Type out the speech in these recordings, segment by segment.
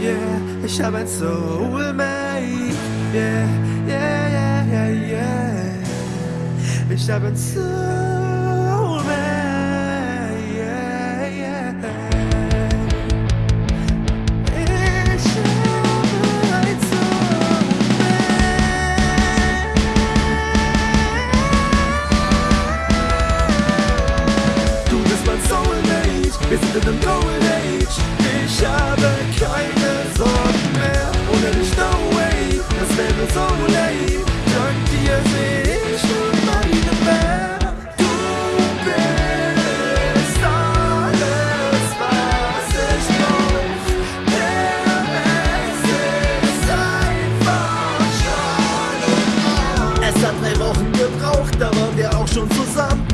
yeah, ich hab ein Soulmate, yeah, yeah, yeah, yeah, yeah. Ich hab ein Soulmate, wir sind in einem Golden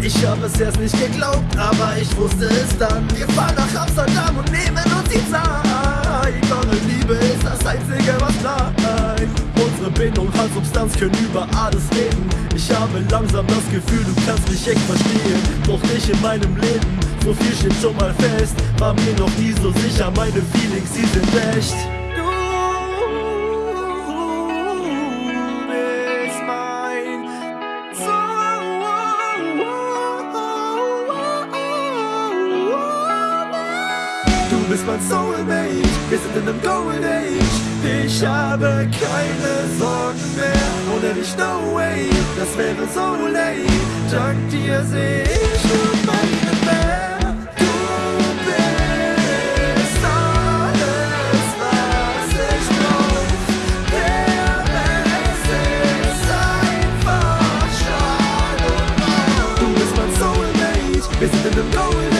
Ich habe es erst nicht geglaubt, aber ich wusste es dann. Wir fahren nach Amsterdam und nehmen uns die Zeit. Eure Liebe ist das Einzige, was bleibt. Unsere Bindung hat Substanz, können über alles reden. Ich habe langsam das Gefühl, du kannst mich echt verstehen. Doch nicht in meinem Leben, so viel steht schon mal fest. War mir noch nie so sicher, meine Feelings, sie sind echt. Du bist mein Soulmate, wir sind in einem Golden Age. Ich habe keine Sorgen mehr. Ohne dich no way, das wäre so late Dank dir seh ich nur meine Welt. Wir sind in einem Golden